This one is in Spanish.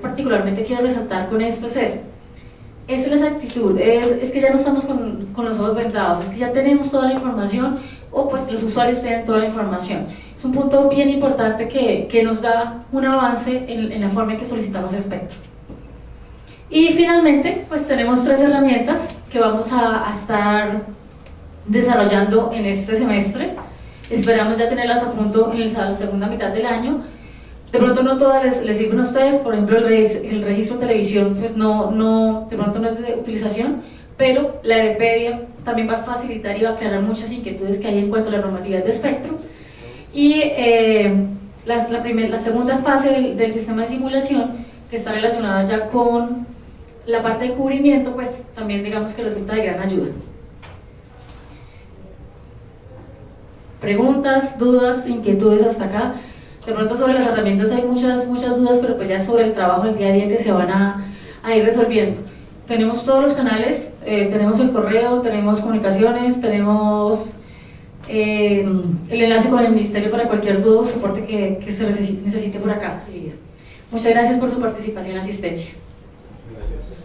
particularmente quiero resaltar con esto es. Es la exactitud, es, es que ya no estamos con, con, los ojos vendados, es que ya tenemos toda la información o pues los usuarios tienen toda la información. Es un punto bien importante que, que nos da un avance en, en, la forma en que solicitamos espectro. Y finalmente, pues tenemos tres herramientas que vamos a, a estar desarrollando en este semestre. Esperamos ya tenerlas a punto en la segunda mitad del año de pronto no todas les, sirven a ustedes, por ejemplo el, registro, el televisión pues no, no, de pronto no es de utilización, pero la Edepedia también va a facilitar y va a aclarar muchas inquietudes que hay en cuanto a la normatividad de espectro. Y eh, la, la, la segunda fase del, sistema de simulación, que está relacionada ya con la parte de cubrimiento, pues también digamos que resulta de gran ayuda. Preguntas, dudas, inquietudes hasta acá. De pronto sobre las herramientas hay muchas, muchas dudas, pero pues ya sobre el trabajo del día a día que se van a, a ir resolviendo. Tenemos todos los canales, eh, tenemos el correo, tenemos comunicaciones, tenemos eh, el enlace con el ministerio para cualquier duda o soporte que, que se necesite, necesite por acá. Muchas gracias por su participación y asistencia. Gracias.